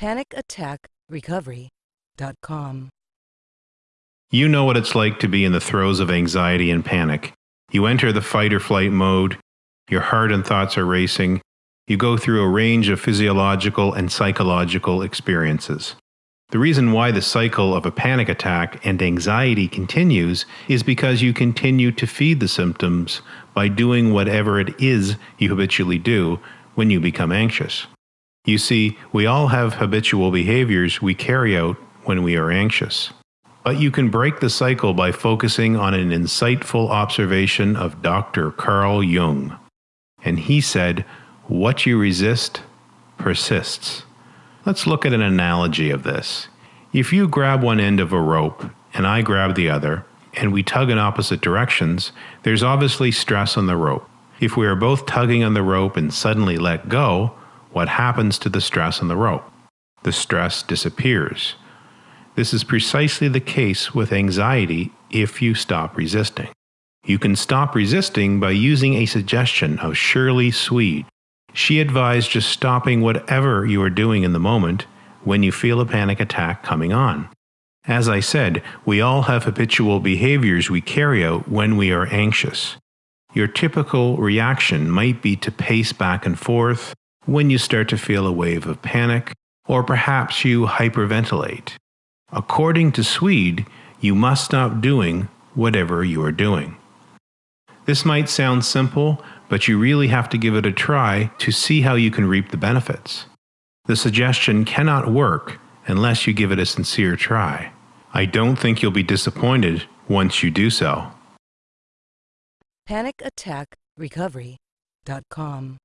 PanicAttackRecovery.com. You know what it's like to be in the throes of anxiety and panic. You enter the fight or flight mode, your heart and thoughts are racing, you go through a range of physiological and psychological experiences. The reason why the cycle of a panic attack and anxiety continues is because you continue to feed the symptoms by doing whatever it is you habitually do when you become anxious. You see, we all have habitual behaviors we carry out when we are anxious. But you can break the cycle by focusing on an insightful observation of Dr. Carl Jung. And he said, What you resist persists. Let's look at an analogy of this. If you grab one end of a rope and I grab the other, and we tug in opposite directions, there's obviously stress on the rope. If we are both tugging on the rope and suddenly let go, what happens to the stress on the rope? The stress disappears. This is precisely the case with anxiety if you stop resisting. You can stop resisting by using a suggestion of Shirley Swede. She advised just stopping whatever you are doing in the moment when you feel a panic attack coming on. As I said, we all have habitual behaviors we carry out when we are anxious. Your typical reaction might be to pace back and forth, when you start to feel a wave of panic, or perhaps you hyperventilate. According to Swede, you must stop doing whatever you are doing. This might sound simple, but you really have to give it a try to see how you can reap the benefits. The suggestion cannot work unless you give it a sincere try. I don't think you'll be disappointed once you do so. PanicAttackRecovery.com.